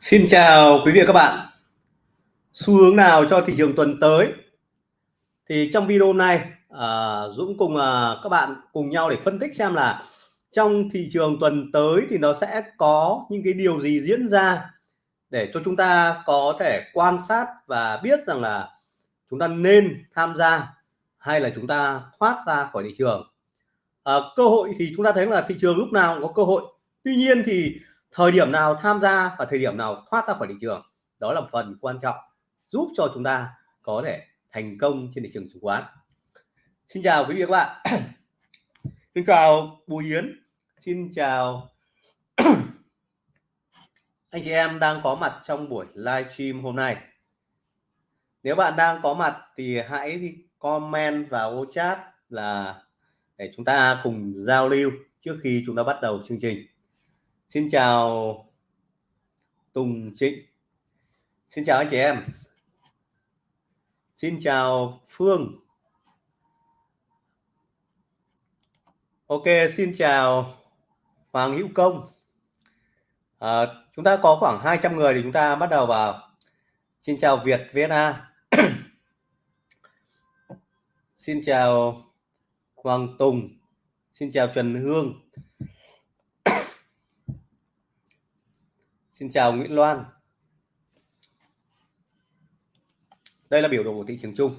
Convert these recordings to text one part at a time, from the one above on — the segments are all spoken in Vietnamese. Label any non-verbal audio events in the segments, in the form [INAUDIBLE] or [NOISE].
Xin chào quý vị và các bạn. Xu hướng nào cho thị trường tuần tới? Thì trong video này, à, Dũng cùng à, các bạn cùng nhau để phân tích xem là trong thị trường tuần tới thì nó sẽ có những cái điều gì diễn ra để cho chúng ta có thể quan sát và biết rằng là chúng ta nên tham gia hay là chúng ta thoát ra khỏi thị trường. À, cơ hội thì chúng ta thấy là thị trường lúc nào cũng có cơ hội. Tuy nhiên thì thời điểm nào tham gia và thời điểm nào thoát ra khỏi thị trường, đó là phần quan trọng giúp cho chúng ta có thể thành công trên thị trường chứng khoán. Xin chào quý vị và các bạn. [CLEARS THROAT] Xin chào Bùi Yến. Xin chào [CLEARS THROAT] anh chị em đang có mặt trong buổi live stream hôm nay. Nếu bạn đang có mặt thì hãy comment vào chat là để chúng ta cùng giao lưu trước khi chúng ta bắt đầu chương trình. Xin chào Tùng Trịnh. Xin chào anh chị em. Xin chào Phương. Ok xin chào Hoàng Hữu Công. À, Chúng ta có khoảng 200 người thì chúng ta bắt đầu vào. Xin chào Việt VNA [CLEARS THROAT] Xin chào Hoàng Tùng. Xin chào Trần Hương. Xin chào Nguyễn Loan. Đây là biểu đồ của thị trường chung.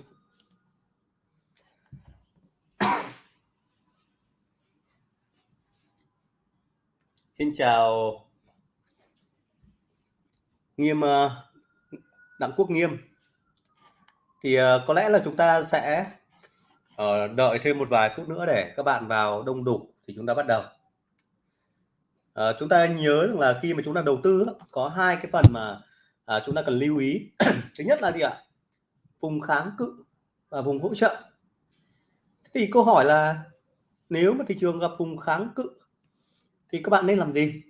[COUGHS] Xin chào Nghiêm ờ, Đặng Quốc Nghiêm. Thì ờ, có lẽ là chúng ta sẽ ờ, đợi thêm một vài phút nữa để các bạn vào đông đủ thì chúng ta bắt đầu à, chúng ta nhớ rằng là khi mà chúng ta đầu tư có hai cái phần mà à, chúng ta cần lưu ý. [CLEARS THROAT] Thứ nhất là gì ạ? Vùng kháng cự và vùng hỗ trợ. Thì câu hỏi là nếu mà thị trường gặp vùng kháng cự thì các bạn nên làm gì?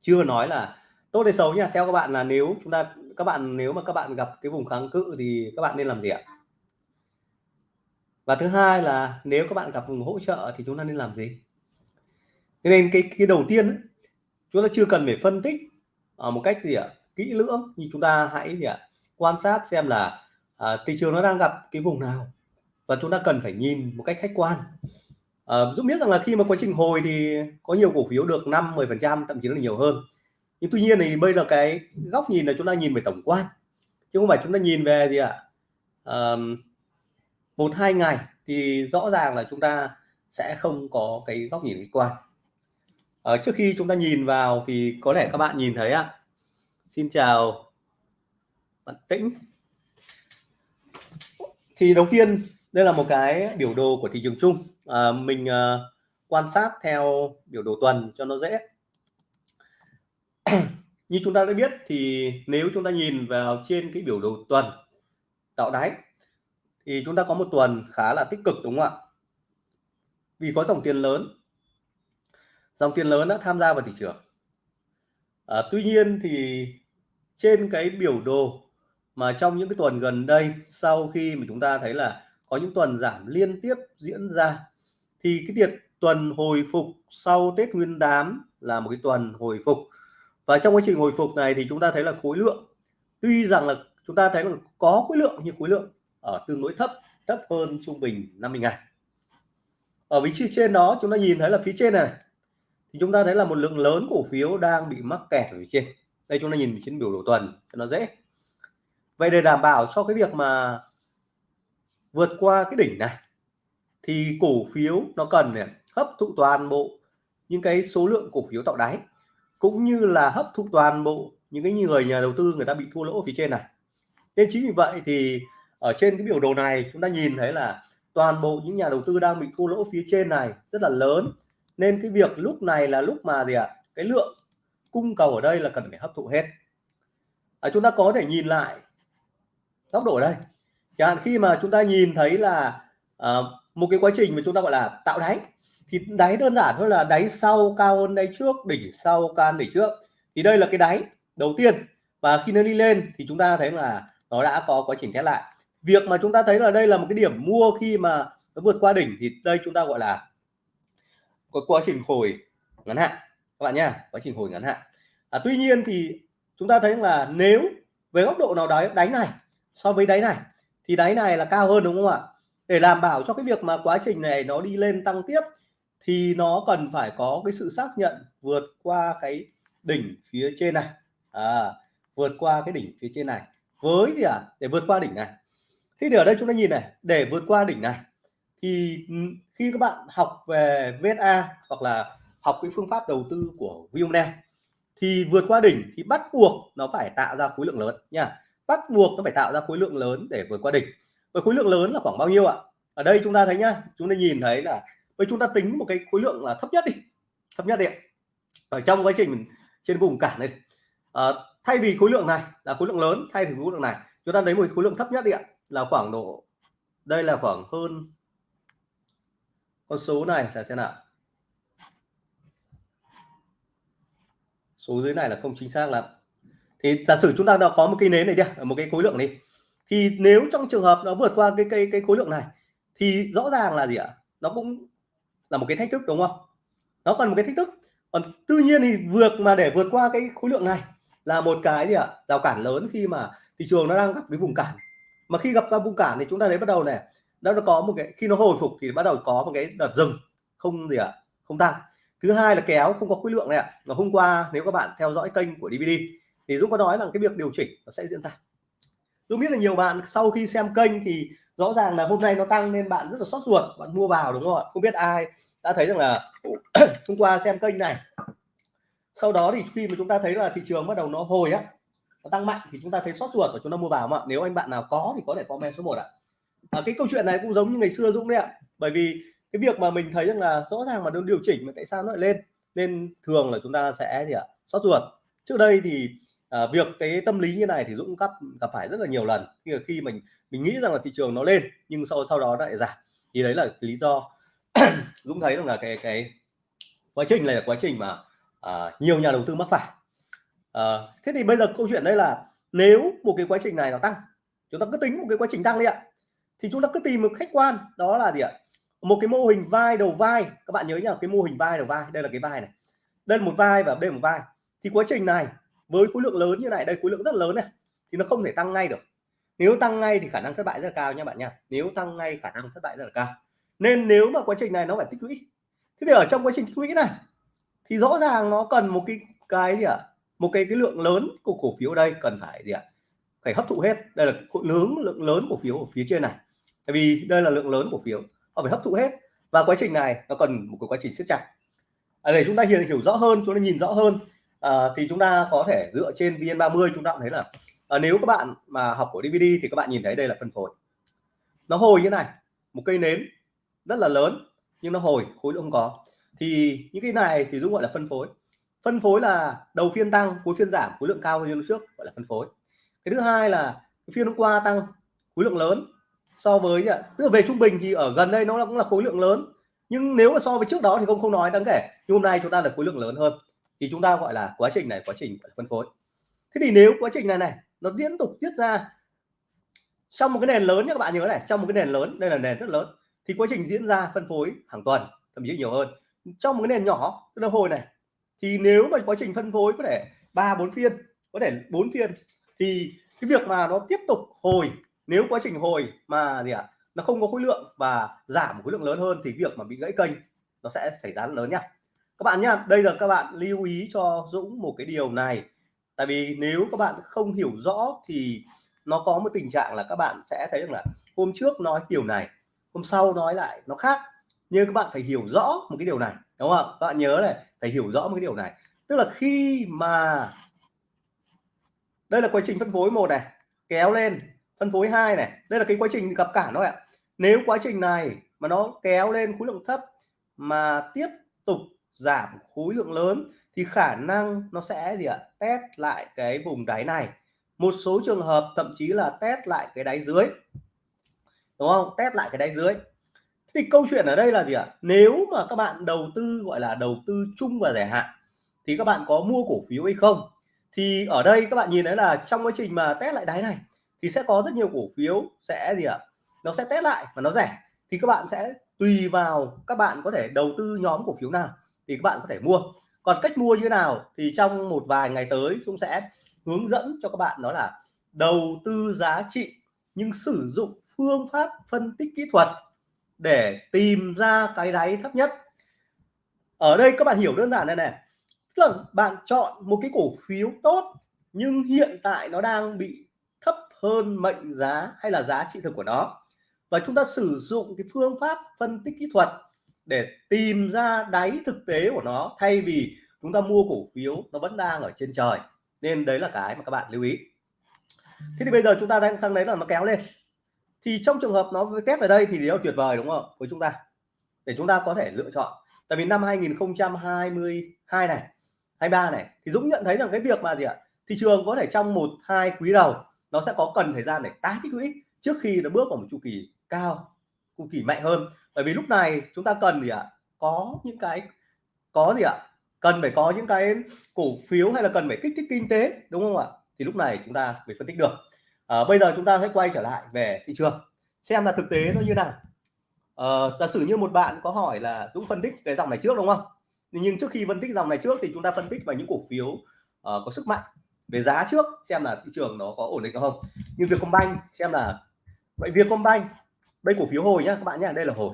Chưa nói là tốt hay xấu nha theo các bạn là nếu chúng ta các bạn nếu mà các bạn gặp cái vùng kháng cự thì các bạn nên làm gì ạ? Và thứ hai là nếu các bạn gặp vùng hỗ trợ thì chúng ta nên làm gì? Nên cái cái đầu tiên ấy, chúng ta chưa cần phải phân tích ở một cách gì ạ kỹ lưỡng. Nhưng chúng ta hãy gì ạ quan sát xem là à, thị trường nó đang gặp cái vùng nào. Và chúng ta cần phải nhìn một cách khách quan. À, Dũng biết rằng là khi mà quá trình hồi thì có nhiều cổ phiếu được 5 10 phần trăm thậm chí là nhiều hơn. Nhưng tuy nhiên thì bây giờ cái góc nhìn là chúng ta nhìn về tổng quan chứ không phải chúng ta nhìn về gì ạ à, một hai ngày thì rõ ràng là chúng ta sẽ không có cái góc nhìn khách quan à, trước khi chúng ta nhìn vào thì có lẽ các bạn nhìn thấy ạ. Xin chào bạn tĩnh. Thì đầu tiên đây là một cái biểu đồ của thị trường chung. À, mình à, quan sát theo biểu đồ tuần cho nó dễ. [CLEARS THROAT] Như chúng ta đã biết thì nếu chúng ta nhìn vào trên cái biểu đồ tuần tạo đáy thì chúng ta có một tuần khá là tích cực đúng không ạ? Vì có dòng tiền lớn dòng tiền lớn đã tham gia vào thị trường. À, tuy nhiên thì trên cái biểu đồ mà trong những cái tuần gần đây sau khi mà chúng ta thấy là có những tuần giảm liên tiếp diễn ra thì cái tiệt tuần hồi phục sau Tết Nguyên đán là một cái tuần hồi phục. Và trong quá trình hồi phục này thì chúng ta thấy là khối lượng tuy rằng là chúng ta thấy là có khối lượng nhưng khối lượng ở tương đối thấp thấp hơn trung bình 50 ngày ở vị trí trên đó chúng ta nhìn thấy là phía trên này thì chúng ta thấy là một lượng lớn cổ phiếu đang bị mắc kẹt ở phía trên. Đây chúng ta nhìn trên biểu đồ tuần cho nó dễ. Vậy để đảm bảo cho cái việc mà vượt qua cái đỉnh này thì cổ phiếu nó cần này, hấp thụ toàn bộ những cái số lượng cổ phiếu tạo đáy cũng như là hấp thụ toàn bộ những cái người nhà đầu tư người ta bị thua lỗ phía trên này. Nên chính vì vậy thì ở trên cái biểu đồ này chúng ta nhìn thấy là toàn bộ những nhà đầu tư đang bị thua lỗ phía trên này rất là lớn nên cái việc lúc này là lúc mà gì ạ? À? cái lượng cung cầu ở đây là cần phải hấp thụ hết. À, chúng ta có thể nhìn lại góc độ đây. Chẳng hạn khi mà chúng ta nhìn thấy là à, một cái quá trình mà chúng ta gọi là tạo đáy thì đáy đơn giản thôi là đáy sau cao hơn đáy trước đỉnh sau can đỉnh trước. Thì đây là cái đáy đầu tiên. Và khi nó đi lên thì chúng ta thấy là nó đã có quá trình test lại. Việc mà chúng ta thấy là đây là một cái điểm mua khi mà nó vượt qua đỉnh thì đây chúng ta gọi là có quá trình hồi ngắn hạn các bạn nhá quá trình hồi ngắn hạn. À, tuy nhiên thì chúng ta thấy là nếu về góc độ nào đấy đáy này so với đáy này thì đáy này là cao hơn đúng không ạ? Để đảm bảo cho cái việc mà quá trình này nó đi lên tăng tiếp thì nó cần phải có cái sự xác nhận vượt qua cái đỉnh phía trên này. À, vượt qua cái đỉnh phía trên này. Với gì à? để vượt qua đỉnh này. Thì ở đây chúng ta nhìn này để vượt qua đỉnh này thì ừ, khi các bạn học về VSA hoặc là học cái phương pháp đầu tư của William thì vượt qua đỉnh thì bắt buộc nó phải tạo ra khối lượng lớn nha. Bắt buộc nó phải tạo ra khối lượng lớn để vượt qua đỉnh. Với khối lượng lớn là khoảng bao nhiêu ạ? Ở đây chúng ta thấy nhá chúng ta nhìn thấy là với chúng ta tính một cái khối lượng là thấp nhất đi thấp nhất đi ở trong quá trình trên vùng cản này à, ờ, thay vì khối lượng này là khối lượng lớn thay vì khối lượng này chúng ta lấy một khối lượng thấp nhất đi ạ là khoảng độ đây là khoảng hơn con số này là thế nào. Số dưới này là không chính xác lắm. Thì giả sử chúng ta đã có một cây nến này đi, một cái khối lượng đi. Thì nếu trong trường hợp nó vượt qua cái cây cái khối lượng này, thì rõ ràng là gì ạ? Nó cũng là một cái thách thức, đúng không? Nó còn một cái thách thức. Còn tuy nhiên thì vượt mà để vượt qua cái khối lượng này là một cái gì ạ? Rào cản lớn khi mà thị trường nó đang gặp cái vùng cản. Mà khi gặp ra vùng cản thì chúng ta thấy bắt đầu này nó có một cái khi nó hồi phục thì bắt đầu có một cái đợt dừng không gì ạ không tăng. Thứ hai là kéo không có khối lượng này ạ. Và hôm qua nếu các bạn theo dõi kênh của DVD thì Dũng có nói rằng cái việc điều chỉnh nó sẽ diễn ra. Dũng biết là nhiều bạn sau khi xem kênh thì rõ ràng là hôm nay nó tăng nên bạn rất là sót ruột bạn mua vào đúng không ạ? Không biết ai đã thấy rằng là [CLEARS THROAT] hôm qua xem kênh này. Sau đó thì khi mà chúng ta thấy là thị trường bắt đầu nó hồi á nó tăng mạnh thì chúng ta thấy sót ruột và chúng ta mua vào mà. Nếu anh bạn nào có thì có thể comment số 1 ạ. à, Ờ, cái câu chuyện này cũng giống như ngày xưa Dũng đấy ạ. Bởi vì cái việc mà mình thấy rằng là rõ ràng mà nó điều chỉnh mà tại sao nó lại lên? Nên thường là chúng ta sẽ gì ạ? Sót ruột. Trước đây thì à, việc cái tâm lý như này thì Dũng gặp gặp phải rất là nhiều lần. Khi khi mình mình nghĩ rằng là thị trường nó lên nhưng sau sau đó lại giảm. Thì đấy là lý do [CLEARS THROAT] Dũng thấy rằng là cái cái quá trình này là quá trình mà à, nhiều nhà đầu tư mắc phải. À, thế thì bây giờ câu chuyện đây là nếu một cái quá trình này nó tăng chúng ta cứ tính một cái quá trình tăng đi ạ thì chúng ta cứ tìm một khách quan, đó là gì ạ? Một cái mô hình vai đầu vai. Các bạn nhớ nhá, cái mô hình vai đầu vai, đây là cái vai này. Đây là một vai và đây là một vai. Thì quá trình này, với khối lượng lớn như này, đây khối lượng rất lớn này, thì nó không thể tăng ngay được. Nếu tăng ngay thì khả năng thất bại rất là cao nha bạn nha nếu tăng ngay, khả năng thất bại rất là cao. Nên nếu mà quá trình này nó phải tích lũy. Thế thì ở trong quá trình tích lũy này, thì rõ ràng nó cần một cái cái gì ạ? À? một cái cái lượng lớn của cổ phiếu đây cần phải gì ạ? À? phải hấp thụ hết. Đây là lượng lượng lớn cổ phiếu ở phía trên này tại vì đây là lượng lớn cổ phiếu họ phải hấp thụ hết. Và quá trình này nó cần một cái quá trình siết chặt. À, để chúng ta hiểu hiểu rõ hơn chúng ta nhìn rõ hơn à, thì chúng ta có thể dựa trên vn30 chúng ta cũng thấy là à, nếu các bạn mà học của DVD thì các bạn nhìn thấy đây là phân phối. Nó hồi như này một cây nến rất là lớn nhưng nó hồi khối lượng không có. Thì những cái này thì dũng gọi là phân phối. Phân phối là đầu phiên tăng cuối phiên giảm khối lượng cao hơn lúc trước gọi là phân phối. Cái thứ hai là phiên hôm qua tăng khối lượng lớn so với tức là về trung bình thì ở gần đây nó cũng là khối lượng lớn. Nhưng nếu mà so với trước đó thì không không nói đáng kể. Nhưng hôm nay chúng ta là khối lượng lớn hơn. Thì chúng ta gọi là quá trình này, quá trình phân phối. Thế thì nếu quá trình này này, nó liên tục tiết ra trong một cái nền lớn nhé các bạn nhớ này, trong một cái nền lớn, đây là nền rất lớn, thì quá trình diễn ra, phân phối hàng tuần, thậm chí nhiều hơn. Trong một cái nền nhỏ, tức là hồi này, thì nếu mà quá trình phân phối có thể ba, bốn phiên, có thể bốn phiên, thì cái việc mà nó tiếp tục hồi nếu quá trình hồi mà gì ạ à, nó không có khối lượng và giảm khối lượng lớn hơn thì việc mà bị gãy kênh nó sẽ xảy ra lớn nhá các bạn nhá đây là các bạn lưu ý cho Dũng một cái điều này. Tại vì nếu các bạn không hiểu rõ thì nó có một tình trạng là các bạn sẽ thấy rằng là hôm trước nói điều này hôm sau nói lại nó khác. Nhưng các bạn phải hiểu rõ một cái điều này đúng không các bạn nhớ này phải hiểu rõ một cái điều này. Tức là khi mà đây là quá trình phân phối một này kéo lên phân phối hai này. Đây là cái quá trình gặp cản thôi ạ. Nếu quá trình này mà nó kéo lên khối lượng thấp mà tiếp tục giảm khối lượng lớn thì khả năng nó sẽ gì ạ? Test lại cái vùng đáy này. Một số trường hợp thậm chí là test lại cái đáy dưới. Đúng không? Test lại cái đáy dưới. Thì câu chuyện ở đây là gì ạ? Nếu mà các bạn đầu tư, gọi là đầu tư chung và dài hạn thì các bạn có mua cổ phiếu hay không? Thì ở đây các bạn nhìn thấy là trong quá trình mà test lại đáy này thì sẽ có rất nhiều cổ phiếu sẽ gì ạ? Nó sẽ test lại và nó rẻ. Thì các bạn sẽ tùy vào các bạn có thể đầu tư nhóm cổ phiếu nào thì các bạn có thể mua. Còn cách mua như thế nào thì trong một vài ngày tới Dũng sẽ hướng dẫn cho các bạn đó là đầu tư giá trị nhưng sử dụng phương pháp phân tích kỹ thuật để tìm ra cái đáy thấp nhất. Ở đây các bạn hiểu đơn giản này này. Tức là bạn chọn một cái cổ phiếu tốt nhưng hiện tại nó đang bị hơn mệnh giá hay là giá trị thực của nó. Và chúng ta sử dụng cái phương pháp phân tích kỹ thuật để tìm ra đáy thực tế của nó thay vì chúng ta mua cổ phiếu nó vẫn đang ở trên trời. Nên đấy là cái mà các bạn lưu ý. Thế thì bây giờ chúng ta đang thằng đấy là nó kéo lên. Thì trong trường hợp nó test ở đây thì điều tuyệt vời đúng không? Với chúng ta. Để chúng ta có thể lựa chọn. Tại vì năm 2022 này 23 này, thì Dũng nhận thấy rằng cái việc mà gì ạ? Thị trường có thể trong một, hai quý đầu nó sẽ có cần thời gian để tái tích lũy trước khi nó bước vào một chu kỳ cao chu kỳ mạnh hơn. Bởi vì lúc này chúng ta cần gì ạ? Có những cái có gì ạ? Cần phải có những cái cổ phiếu hay là cần phải kích thích kinh tế đúng không ạ? Thì lúc này chúng ta phải phân tích được. À, bây giờ chúng ta hãy quay trở lại về thị trường xem là thực tế nó như nào. À, giả sử như một bạn có hỏi là Dũng phân tích cái dòng này trước đúng không? Nhưng trước khi phân tích dòng này trước thì chúng ta phân tích vào những cổ phiếu uh, có sức mạnh về giá trước xem là thị trường nó có ổn định không? Như Vietcombank xem là vậy Vietcombank đây cổ phiếu hồi nhá các bạn nhá đây là hồi.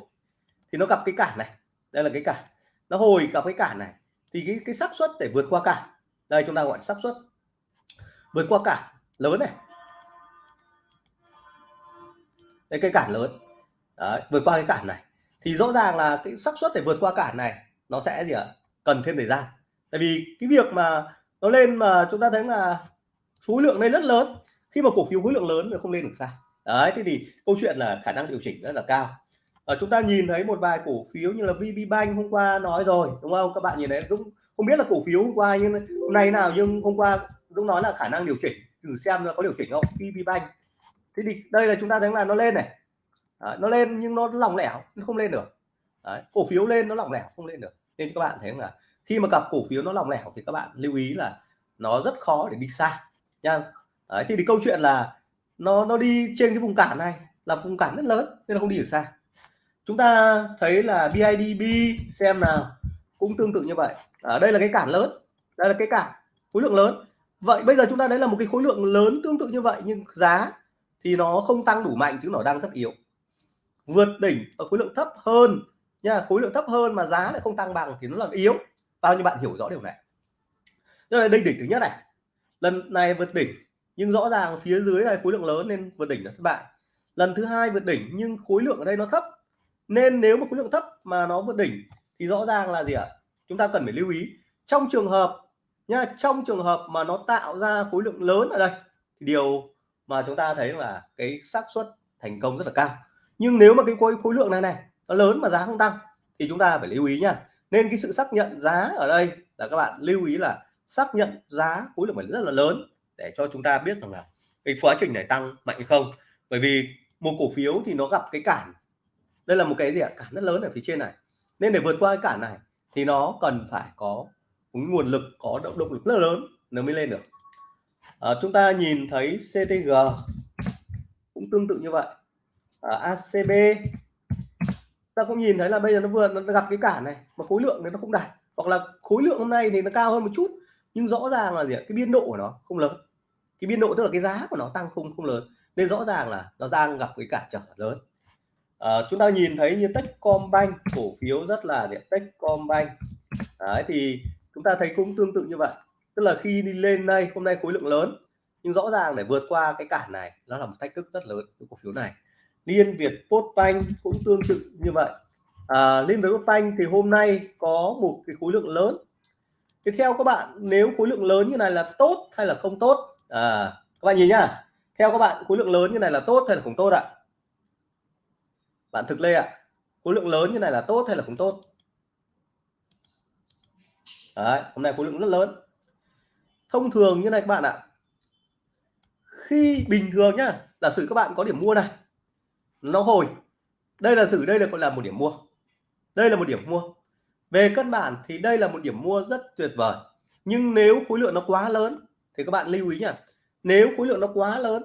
Thì nó gặp cái cản này đây là cái cản. Nó hồi gặp cái cản này thì cái cái xác suất để vượt qua cản đây chúng ta gọi xác suất. Vượt qua cản lớn này. Đây cái cản lớn. Đấy, vượt qua cái cản này. Thì rõ ràng là cái xác suất để vượt qua cản này nó sẽ gì ạ? Cần thêm thời gian. Tại vì cái việc mà nó lên mà chúng ta thấy là khối lượng lên rất lớn. Khi mà cổ phiếu khối lượng lớn thì không lên được sao? Đấy thế thì câu chuyện là khả năng điều chỉnh rất là cao. Ở chúng ta nhìn thấy một vài cổ phiếu như là VB Bank hôm qua nói rồi đúng không? Các bạn nhìn thấy cũng không biết là cổ phiếu hôm qua nhưng hôm nay nào nhưng hôm qua Dũng nói là khả năng điều chỉnh. Thử xem là có điều chỉnh không? VB Bank. Thế thì đây là chúng ta thấy là nó lên này. À, nó lên nhưng nó lỏng lẻo nó không lên được. Đấy, cổ phiếu lên nó lỏng lẻo không lên được. Nên các bạn thấy là khi mà cặp cổ phiếu nó lỏng lẻo thì các bạn lưu ý là nó rất khó để đi xa nha. Đấy, thì, thì câu chuyện là nó nó đi trên cái vùng cản này là vùng cản rất lớn nên nó không đi được xa chúng ta thấy là BIDB xem nào cũng tương tự như vậy. Ở đây là cái cản lớn đây là cái cản khối lượng lớn. Vậy bây giờ chúng ta đấy là một cái khối lượng lớn tương tự như vậy nhưng giá thì nó không tăng đủ mạnh chứ nó đang rất yếu. Vượt đỉnh ở khối lượng thấp hơn nha khối lượng thấp hơn mà giá lại không tăng bằng thì nó là yếu bao nhiêu bạn hiểu rõ điều này. Đây là đây đỉnh thứ nhất này. Lần này vượt đỉnh, nhưng rõ ràng phía dưới này khối lượng lớn nên vượt đỉnh là thất bại. Lần thứ hai vượt đỉnh, nhưng khối lượng ở đây nó thấp. Nên nếu mà khối lượng thấp mà nó vượt đỉnh, thì rõ ràng là gì ạ? Chúng ta cần phải lưu ý, trong trường hợp nha, trong trường hợp mà nó tạo ra khối lượng lớn ở đây, thì điều mà chúng ta thấy là cái xác suất thành công rất là cao. Nhưng nếu mà cái khối khối lượng này này, nó lớn mà giá không tăng, thì chúng ta phải lưu ý nha nên cái sự xác nhận giá ở đây là các bạn lưu ý là xác nhận giá khối lượng phải rất là lớn để cho chúng ta biết rằng là cái quá trình này tăng mạnh hay không. Bởi vì một cổ phiếu thì nó gặp cái cản. Đây là một cái gì ạ? Cản rất lớn ở phía trên này. Nên để vượt qua cái cản này thì nó cần phải có một nguồn lực có động động lực rất lớn nó mới lên được. À, chúng ta nhìn thấy CTG cũng tương tự như vậy. À, ACB ta cũng nhìn thấy là bây giờ nó vừa nó gặp cái cản này mà khối lượng thì nó không đạt. Hoặc là khối lượng hôm nay thì nó cao hơn một chút nhưng rõ ràng là gì ạ? Cái biên độ của nó không lớn. Cái biên độ tức là cái giá của nó tăng không không lớn. Nên rõ ràng là nó đang gặp cái cản trở lớn. À, chúng ta nhìn thấy như Techcombank cổ phiếu rất là gì Techcombank. Đấy thì chúng ta thấy cũng tương tự như vậy. Tức là khi đi lên đây hôm nay khối lượng lớn nhưng rõ ràng để vượt qua cái cản này nó là một thách thức rất lớn của cổ phiếu này. Liên Việt Postbank cũng tương tự như vậy. À, Liên Việt Postbank thì hôm nay có một cái khối lượng lớn. Thì theo các bạn nếu khối lượng lớn như này là tốt hay là không tốt? À, các bạn nhìn nhá. Theo các bạn khối lượng lớn như này là tốt hay là không tốt ạ? Bạn thực lê ạ. Khối lượng lớn như này là tốt hay là không tốt? Đấy, hôm nay khối lượng rất lớn. Thông thường như này các bạn ạ. Khi bình thường nhá giả sử các bạn có điểm mua này nó hồi. Đây là xử đây là gọi là một điểm mua. Đây là một điểm mua. Về căn bản thì đây là một điểm mua rất tuyệt vời. Nhưng nếu khối lượng nó quá lớn, thì các bạn lưu ý nhá. Nếu khối lượng nó quá lớn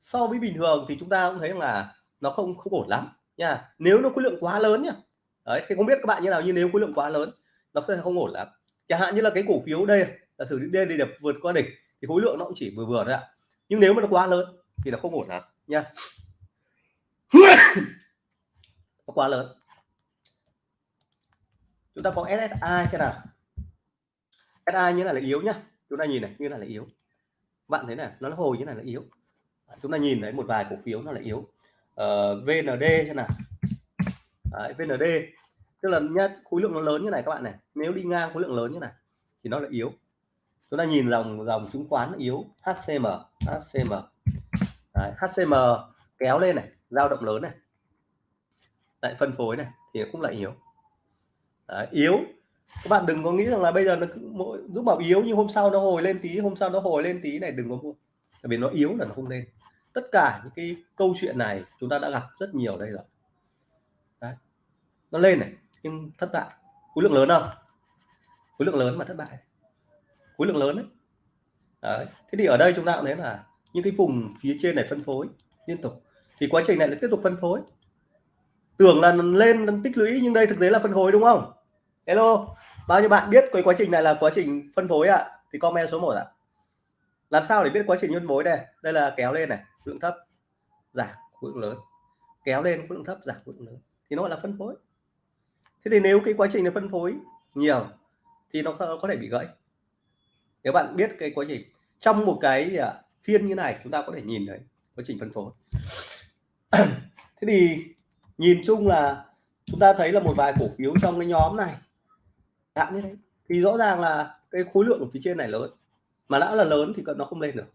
so với bình thường thì chúng ta cũng thấy là nó không không ổn lắm nha nếu nó khối lượng quá lớn nhá. Đấy, thì không biết các bạn như nào, nhưng nếu khối lượng quá lớn, nó sẽ không ổn lắm. Chẳng hạn như là cái cổ phiếu đây là sử đi đây để vượt qua đỉnh, thì khối lượng nó cũng chỉ vừa vừa thôi ạ. Nhưng nếu mà nó quá lớn thì là không ổn lắm nha [COUGHS] nó quá lớn. Chúng ta có SSI xem nào. SI như này là yếu nhá. Chúng ta nhìn này như này là yếu. Bạn thấy này nó hồi như này là yếu. Chúng ta nhìn thấy một vài cổ phiếu nó là yếu. Ờ, uh, VND xem nào. Đấy, VND tức là nhá khối lượng nó lớn như này các bạn này. Nếu đi ngang khối lượng lớn như này thì nó là yếu. Chúng ta nhìn dòng dòng chứng khoán yếu. HCM HCM Đấy, HCM kéo lên này dao động lớn này lại phân phối này thì cũng lại yếu. Đấy, yếu. Các bạn đừng có nghĩ rằng là bây giờ nó giúp bảo yếu nhưng hôm sau nó hồi lên tí hôm sau nó hồi lên tí này đừng có mua. Tại vì nó yếu là nó không lên. Tất cả những cái câu chuyện này chúng ta đã gặp rất nhiều đây rồi. Đấy. nó lên này nhưng thất bại. Khối lượng lớn không? Khối lượng lớn mà thất bại. Khối lượng lớn đấy. đấy. Thế thì ở đây chúng ta cũng thấy là những cái vùng phía trên này phân phối liên tục thì quá trình này lại tiếp tục phân phối. Tưởng là lên tích lũy, nhưng đây thực tế là phân phối, đúng không? Hello, bao nhiêu bạn biết cái quá trình này là quá trình phân phối ạ? À? thì comment số 1 ạ. À. làm sao để biết quá trình phân phối đây? Đây là kéo lên này, lượng thấp, giảm, khối lượng lớn. Kéo lên, khối lượng thấp, giảm, khối lượng lớn. Thì nó gọi là phân phối. Thế thì nếu cái quá trình này phân phối nhiều, thì nó có thể bị gãy. Nếu bạn biết cái quá trình, trong một cái à, phiên như này, chúng ta có thể nhìn thấy quá trình phân phối. [CLEARS THROAT] thế thì nhìn chung là chúng ta thấy là một vài cổ phiếu trong cái nhóm này dạng như thế. Thì rõ ràng là cái khối lượng ở phía trên này lớn mà đã là lớn thì nó không lên được.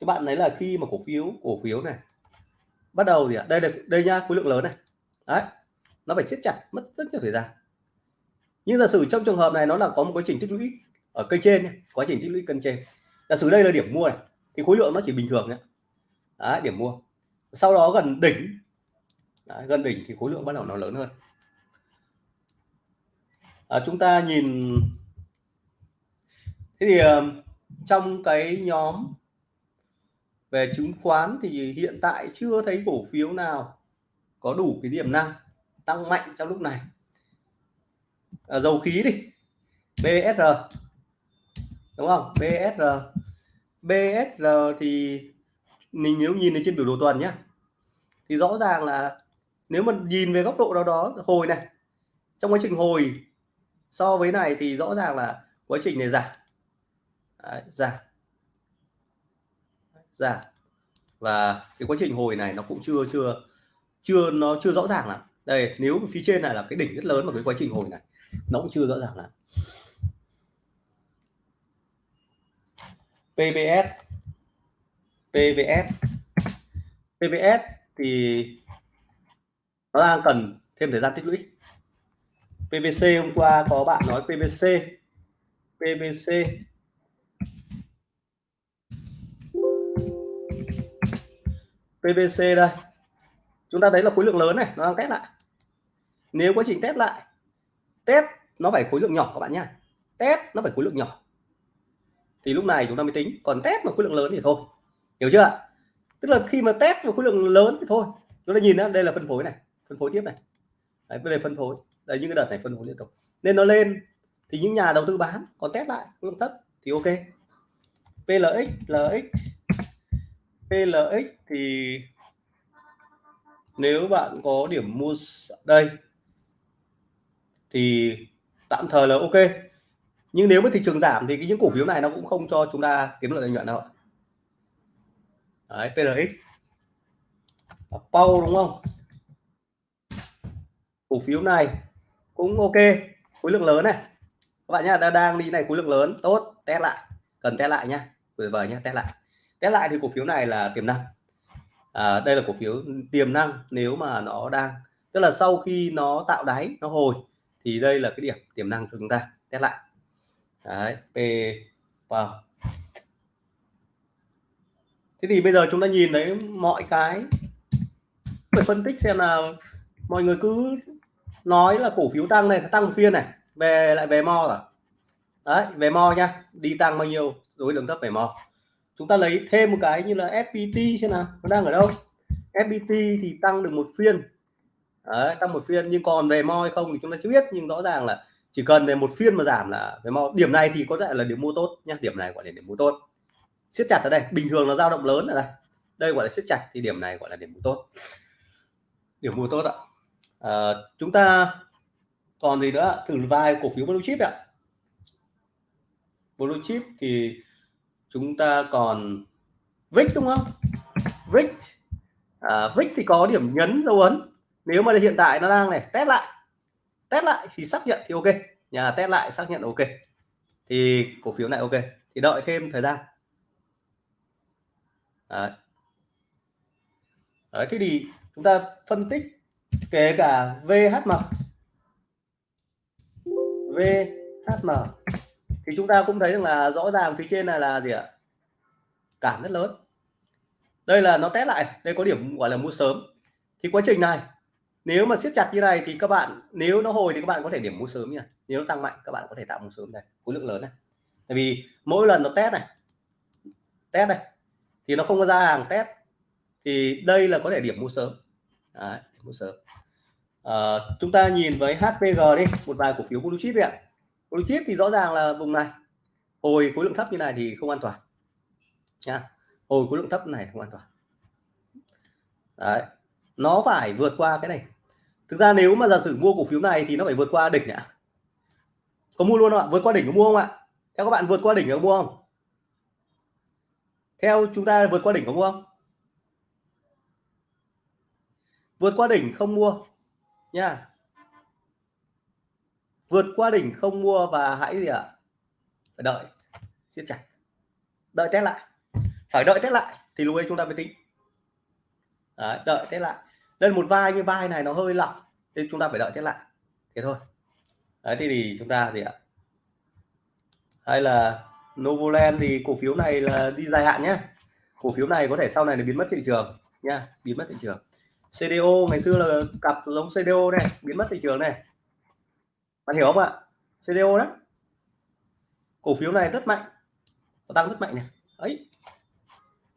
Các bạn thấy là khi mà cổ phiếu cổ phiếu này bắt đầu thì à, đây là đây nha khối lượng lớn này. Đấy nó phải siết chặt mất rất nhiều thời gian. Nhưng giả sử trong trường hợp này nó là có một quá trình tích lũy ở cây trên nhé, quá trình tích lũy cân trên. Giả sử đây là điểm mua này thì khối lượng nó chỉ bình thường nhé đấy, điểm mua sau đó gần đỉnh. Đấy, gần đỉnh thì khối lượng bắt đầu nó lớn hơn. À, chúng ta nhìn. Thế thì ờ, trong cái nhóm về chứng khoán thì hiện tại chưa thấy cổ phiếu nào có đủ cái tiềm năng tăng mạnh trong lúc này. À, dầu khí đi. BSR đúng không? BSR BSR thì mình nếu nhìn trên biểu đồ tuần nhé thì rõ ràng là nếu mà nhìn về góc độ nào đó hồi này trong quá trình hồi so với này thì rõ ràng là quá trình này giảm. Đấy, giảm. Giảm. Và cái quá trình hồi này nó cũng chưa chưa chưa nó chưa rõ ràng lắm. Đây nếu phía trên này là cái đỉnh rất lớn mà cái quá trình hồi này nó cũng chưa rõ ràng lắm. PBS PVS PVS thì nó đang cần thêm thời gian tích lũy. PVC hôm qua có bạn nói PVC PVC PVC đây. Chúng ta thấy là khối lượng lớn này, nó đang test lại. Nếu quá trình test lại, test nó phải khối lượng nhỏ các bạn nhá. Test nó phải khối lượng nhỏ. Thì lúc này chúng ta mới tính, còn test mà khối lượng lớn thì thôi hiểu chưa tức là khi mà test một khối lượng lớn thì thôi. Chúng ta nhìn đó, đây là phân phối này phân phối tiếp này. Đấy, đây phân phối. Đây những cái đợt này phân phối liên tục. Nên nó lên thì những nhà đầu tư bán còn test lại khối lượng thấp thì ok. PLX LX PLX thì nếu bạn có điểm mua đây thì tạm thời là ok. Nhưng nếu mà thị trường giảm thì những cổ phiếu này nó cũng không cho chúng ta kiếm lợi nhuận đâu đấy PRX Pau đúng không? Cổ phiếu này cũng ok. Khối lượng lớn này. Các bạn nhá đang đi này khối lượng lớn. Tốt test lại. Cần test lại nhá. Tuyệt vời nhá test lại. Test lại thì cổ phiếu này là tiềm năng. À, đây là cổ phiếu tiềm năng nếu mà nó đang tức là sau khi nó tạo đáy nó hồi thì đây là cái điểm tiềm năng của chúng ta. Test lại. Đấy p vào thế thì bây giờ chúng ta nhìn thấy mọi cái phải phân tích xem là mọi người cứ nói là cổ phiếu tăng này tăng một phiên này về lại về mo rồi đấy về mo nha đi tăng bao nhiêu rồi đường thấp về mo. Chúng ta lấy thêm một cái như là FPT xem nào nó đang ở đâu? FPT thì tăng được một phiên. Đấy, tăng một phiên nhưng còn về mo hay không thì chúng ta chưa biết nhưng rõ ràng là chỉ cần về một phiên mà giảm là về mo. Điểm này thì có thể là điểm mua tốt nhé điểm này gọi là điểm mua tốt siết chặt ở đây. Bình thường là dao động lớn ở đây. Đây gọi là siết chặt thì điểm này gọi là điểm mua tốt. Điểm mua tốt ạ. À, chúng ta còn gì nữa? Thử vài cổ phiếu blue chip ạ. Blue chip thì chúng ta còn VIX đúng không? VIX à, VIX thì có điểm nhấn dấu ấn. Nếu mà hiện tại nó đang này test lại. Test lại thì xác nhận thì ok. Nhà test lại xác nhận ok. Thì cổ phiếu này ok. Thì đợi thêm thời gian. Đấy. Đấy, thế thì chúng ta phân tích kể cả VHM VHM thì chúng ta cũng thấy rằng là rõ ràng phía trên này là gì ạ? Cản rất lớn. Đây là nó test lại đây có điểm gọi là mua sớm. Thì quá trình này nếu mà siết chặt như này thì các bạn nếu nó hồi thì các bạn có thể điểm mua sớm nha. Nếu nó tăng mạnh các bạn có thể tạo mua sớm này khối lượng lớn này. Tại vì mỗi lần nó test này test này thì nó không có ra hàng test thì đây là có thể điểm mua sớm. Đấy, mua sớm. À, chúng ta nhìn với HPG đi một vài cổ phiếu blue chip ạ. Blue chip thì rõ ràng là vùng này hồi khối lượng thấp như này thì không an toàn. Nha hồi khối lượng thấp này không an toàn. Đấy nó phải vượt qua cái này. Thực ra nếu mà giả sử mua cổ phiếu này thì nó phải vượt qua đỉnh ạ. Có mua luôn không ạ? Vượt qua đỉnh có mua không ạ? Theo các bạn vượt qua đỉnh có mua không? Theo chúng ta vượt qua đỉnh có mua không? Vượt qua đỉnh không mua nha. Vượt qua đỉnh không mua và hãy gì ạ? Phải đợi. Siết chặt. Đợi test lại. Phải đợi test lại thì lúc ấy chúng ta mới tính. Đấy, đợi test lại. Đây một vai như vai này nó hơi lỏng thì chúng ta phải đợi test lại. Thế thôi. Đấy thì, thì chúng ta gì ạ? Hay là Novoland thì cổ phiếu này là đi dài hạn nhé cổ phiếu này có thể sau này là biến mất thị trường nha, biến mất thị trường. CDO ngày xưa là cặp giống CDO này, biến mất thị trường này. Bạn hiểu không ạ? CDO đó. Cổ phiếu này rất mạnh, nó tăng rất mạnh này. Ấy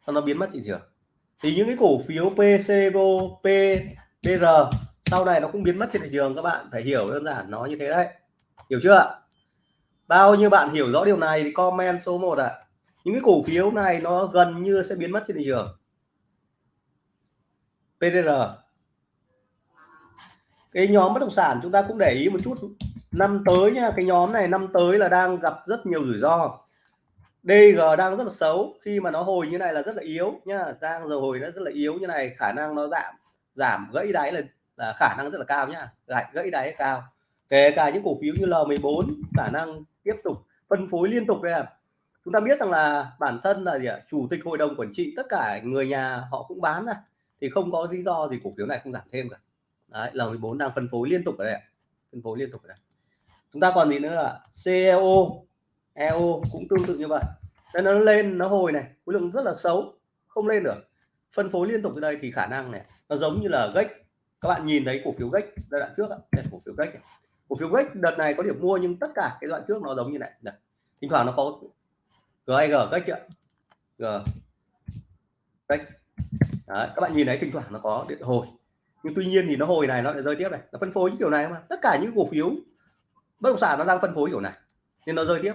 nó biến mất thị trường. Thì những cái cổ phiếu PCO PDR sau này nó cũng biến mất trên thị trường các bạn, phải hiểu đơn giản nó như thế đấy. Hiểu chưa ạ? Bao nhiêu bạn hiểu rõ điều này thì comment số 1 ạ. À. những cái cổ phiếu này nó gần như sẽ biến mất trên thị trường. PDR cái nhóm bất động sản chúng ta cũng để ý một chút. Năm tới nha cái nhóm này năm tới là đang gặp rất nhiều rủi ro. DG đang rất là xấu khi mà nó hồi như này là rất là yếu nhá đang rồi hồi nó rất là yếu như này khả năng nó giảm giảm gãy đáy là, là khả năng rất là cao nhá gãy gãy đáy cao. Kể cả những cổ phiếu như L14 khả năng tiếp tục phân phối liên tục đây là chúng ta biết rằng là bản thân là gì ạ? Chủ tịch hội đồng quản trị tất cả người nhà họ cũng bán ra. Thì không có lý do gì cổ phiếu này không giảm thêm cả. Đấy là 14 đang phân phối liên tục ở đây phân phối liên tục ở đây. Chúng ta còn gì nữa là CEO EO cũng tương tự như vậy. Nên nó lên nó hồi này khối lượng rất là xấu không lên được. Phân phối liên tục ở đây thì khả năng này nó giống như là gách các bạn nhìn thấy cổ phiếu gách giai đoạn trước đây, cổ phiếu gách cổ phiếu gách đợt này có điểm mua nhưng tất cả cái đoạn trước nó giống như này. Đây. thỉnh thoảng nó có GIG cách chưa? G. Gách các bạn nhìn thấy thỉnh thoảng nó có điện hồi. Nhưng tuy nhiên thì nó hồi này nó lại rơi tiếp này. Nó phân phối những kiểu này mà. Tất cả những cổ phiếu bất động sản nó đang phân phối kiểu này nên nó rơi tiếp.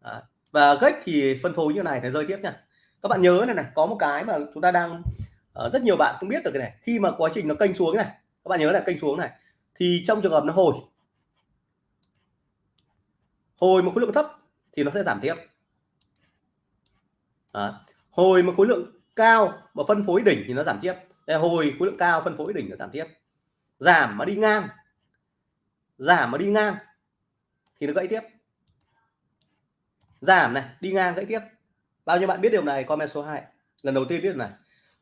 Đấy. và cách thì phân phối như này thì rơi tiếp nha. Các bạn nhớ này này có một cái mà chúng ta đang uh, rất nhiều bạn không biết được cái này. Khi mà quá trình nó kênh xuống này các bạn nhớ là kênh xuống này thì trong trường hợp nó hồi hồi một khối lượng thấp thì nó sẽ giảm tiếp. À, hồi một khối lượng cao mà phân phối đỉnh thì nó giảm tiếp. Đây hồi khối lượng cao phân phối đỉnh nó giảm tiếp. Giảm mà đi ngang giảm mà đi ngang thì nó gãy tiếp. Giảm này đi ngang gãy tiếp. Bao nhiêu bạn biết điều này? Comment số 2 lần đầu tiên biết điều này.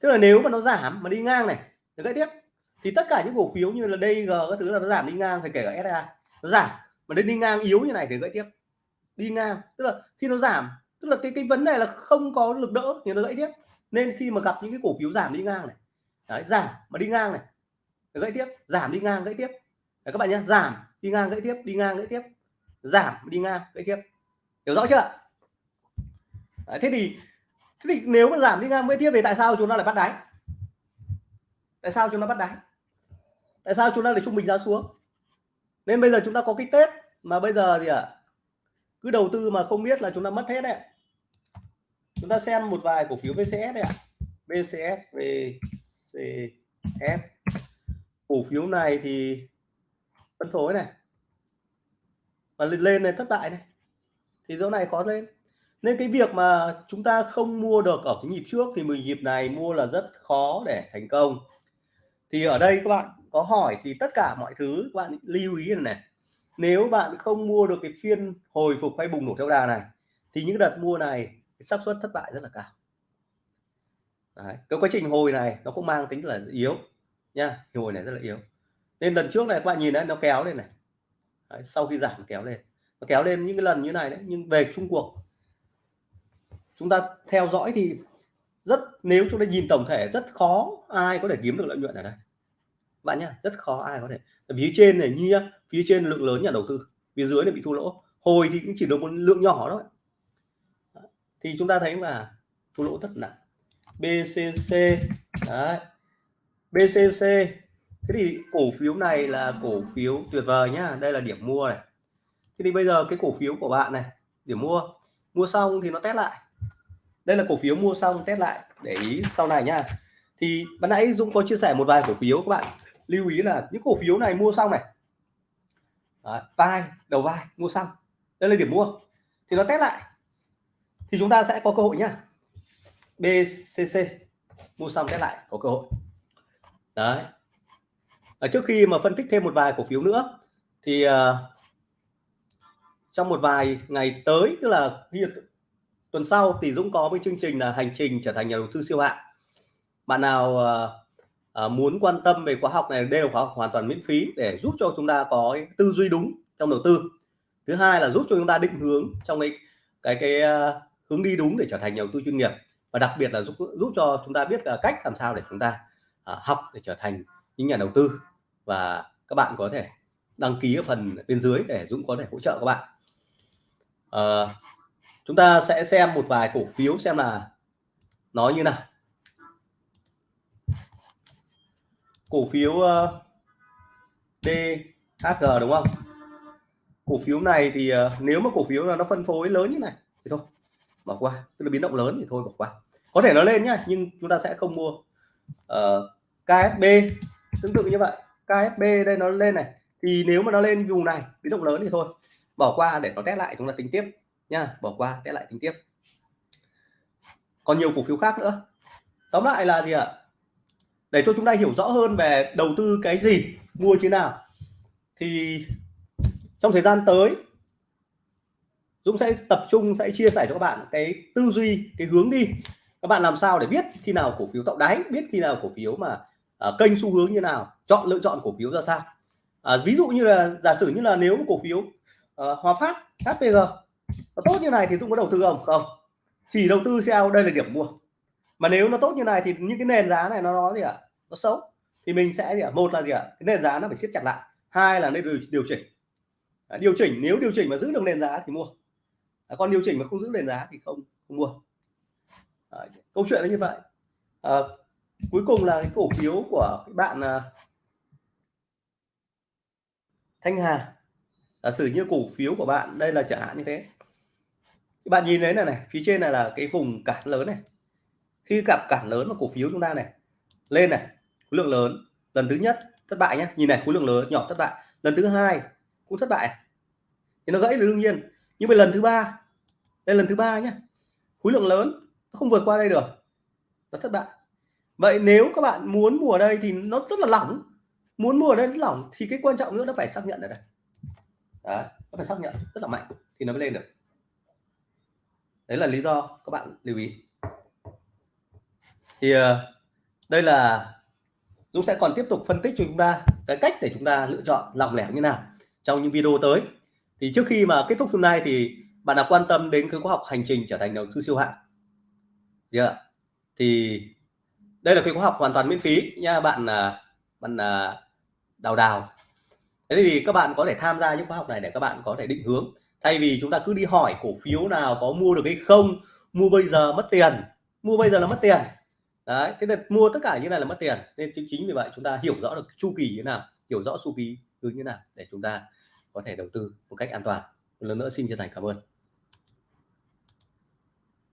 Tức là nếu mà nó giảm mà đi ngang này nó gãy tiếp. Thì tất cả những cổ phiếu như là DG các thứ là nó giảm đi ngang phải kể cả SA nó giảm mà đến đi ngang yếu như này thì gãy tiếp. Đi ngang tức là khi nó giảm tức là cái cái vấn đề là không có lực đỡ thì nó gãy tiếp. Nên khi mà gặp những cái cổ phiếu giảm đi ngang này đấy, giảm mà đi ngang này gãy tiếp giảm đi ngang gãy tiếp. Đấy, các bạn nhé giảm đi ngang gãy tiếp đi ngang gãy tiếp. Giảm đi ngang gãy tiếp. Hiểu rõ chưa đấy, thế thì thế thì nếu mà giảm đi ngang gãy tiếp thì tại sao chúng ta lại bắt đáy? Tại sao chúng ta bắt đáy? Tại sao chúng ta lại trung bình giá xuống? Nên bây giờ chúng ta có cái tết mà bây giờ gì ạ? À? cứ đầu tư mà không biết là chúng ta mất hết đấy. Chúng ta xem một vài cổ phiếu VCS đấy ạ. À. VCS cổ phiếu này thì phân phối này. Và lên lên này thất bại này. Thì chỗ này khó lên. Nên cái việc mà chúng ta không mua được ở cái nhịp trước thì mình nhịp này mua là rất khó để thành công. Thì ở đây các bạn có hỏi thì tất cả mọi thứ các bạn lưu ý này, này. Nếu bạn không mua được cái phiên hồi phục hay bùng nổ theo đà này thì những đợt mua này xác suất thất bại rất là cao. Đấy. cái quá trình hồi này nó cũng mang tính là yếu nha hồi này rất là yếu. Nên lần trước này các bạn nhìn đấy nó kéo lên này. Đấy, sau khi giảm kéo lên. Nó kéo lên những cái lần như này đấy nhưng về chung cuộc. Chúng ta theo dõi thì rất nếu chúng ta nhìn tổng thể rất khó ai có thể kiếm được lợi nhuận ở đây bạn nhá, rất khó ai có thể. Phía trên này, như nhá, phía trên lượng lớn nhà đầu tư, phía dưới này bị thua lỗ. Hồi thì cũng chỉ được một lượng nhỏ thôi. Thì chúng ta thấy là thua lỗ rất nặng. BCC đấy. BCC thế thì cổ phiếu này là cổ phiếu tuyệt vời nhá, đây là điểm mua này. Thế thì bây giờ cái cổ phiếu của bạn này, điểm mua mua xong thì nó test lại. Đây là cổ phiếu mua xong test lại, để ý sau này nhá. Thì ban nãy Dũng có chia sẻ một vài cổ phiếu các bạn lưu ý là những cổ phiếu này mua xong này. Đấy, vai đầu vai mua xong. Đây là điểm mua. Thì nó test lại. Thì chúng ta sẽ có cơ hội nhá. BCC mua xong test lại có cơ hội. Đấy. Ở trước khi mà phân tích thêm một vài cổ phiếu nữa thì uh, trong một vài ngày tới tức là tuần sau thì Dũng có với chương trình là hành trình trở thành nhà đầu tư siêu hạng. Bạn nào uh, Ờ, muốn quan tâm về khóa học này đây là khóa học hoàn toàn miễn phí để giúp cho chúng ta có tư duy đúng trong đầu tư. Thứ hai là giúp cho chúng ta định hướng trong cái cái cái uh, hướng đi đúng để trở thành nhà đầu tư chuyên nghiệp. Và đặc biệt là giúp giúp cho chúng ta biết là cách làm sao để chúng ta uh, học để trở thành những nhà đầu tư. Và các bạn có thể đăng ký ở phần bên dưới để Dũng có thể hỗ trợ các bạn. Uh, chúng ta sẽ xem một vài cổ phiếu xem là nó như nào. Cổ phiếu ờ, uh, DHG đúng không? Cổ phiếu này thì uh, nếu mà cổ phiếu là nó phân phối lớn như này thì thôi bỏ qua. Tức là biến động lớn thì thôi bỏ qua. Có thể nó lên nhá nhưng chúng ta sẽ không mua. Ờ, uh, KSB tương tự như vậy. KSB đây nó lên này thì nếu mà nó lên vùng này biến động lớn thì thôi bỏ qua để nó test lại chúng ta tính tiếp nha bỏ qua test lại tính tiếp. Còn nhiều cổ phiếu khác nữa. Tóm lại là gì ạ? Để cho chúng ta hiểu rõ hơn về đầu tư cái gì mua như nào. Thì trong thời gian tới Dũng sẽ tập trung sẽ chia sẻ cho các bạn cái tư duy cái hướng đi. Các bạn làm sao để biết khi nào cổ phiếu tạo đáy biết khi nào cổ phiếu mà à, kênh xu hướng như nào chọn lựa chọn cổ phiếu ra sao. À, ví dụ như là giả sử như là nếu cổ phiếu à, Hòa Phát HPG nó tốt như này thì Dũng có đầu tư không? Không. Chỉ đầu tư theo đây là điểm mua mà nếu nó tốt như này thì những cái nền giá này nó nó gì ạ? À? nó xấu. Thì mình sẽ gì ạ? À? một là gì ạ? À? cái nền giá nó phải siết chặt lại. Hai là nên điều, chỉnh. À, điều chỉnh. Nếu điều chỉnh mà giữ được nền giá thì mua. À, còn điều chỉnh mà không giữ nền giá thì không không mua. À, câu chuyện là như vậy. À, cuối cùng là cái cổ phiếu của các bạn à, Thanh Hà. Giả sử như cổ phiếu của bạn đây là chẳng hạn như thế. Các bạn nhìn thấy này này phía trên này là cái vùng cản lớn này khi gặp cản lớn của cổ phiếu chúng ta này lên này khối lượng lớn lần thứ nhất thất bại nhé nhìn này khối lượng lớn nhỏ thất bại. Lần thứ hai cũng thất bại. Thì nó gãy là đương nhiên. Nhưng mà lần thứ ba đây lần thứ ba nhé khối lượng lớn nó không vượt qua đây được. Nó thất bại. Vậy nếu các bạn muốn mua ở đây thì nó rất là lỏng. Muốn mua ở đây rất lỏng thì cái quan trọng nữa nó phải xác nhận ở đây Đấy, nó phải xác nhận rất là mạnh thì nó mới lên được. Đấy là lý do các bạn lưu ý thì ờ, đây là Dũng sẽ còn tiếp tục phân tích cho chúng ta cái cách để chúng ta lựa chọn lọc lẻo như nào trong những video tới. Thì trước khi mà kết thúc hôm nay thì bạn đã quan tâm đến cái khóa học hành trình trở thành đầu tư siêu hạng? Yeah. thì đây là cái khóa học hoàn toàn miễn phí nha bạn à, bạn à, đào đào. Thế thì các bạn có thể tham gia những khóa học này để các bạn có thể định hướng. Thay vì chúng ta cứ đi hỏi cổ phiếu nào có mua được hay không, mua bây giờ mất tiền, mua bây giờ là mất tiền đấy thế là mua tất cả như này là mất tiền nên chính, chính vì vậy chúng ta hiểu rõ được chu kỳ như nào hiểu rõ chu kỳ như thế nào để chúng ta có thể đầu tư một cách an toàn. Một lần nữa xin chân thành cảm ơn.